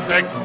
perfect.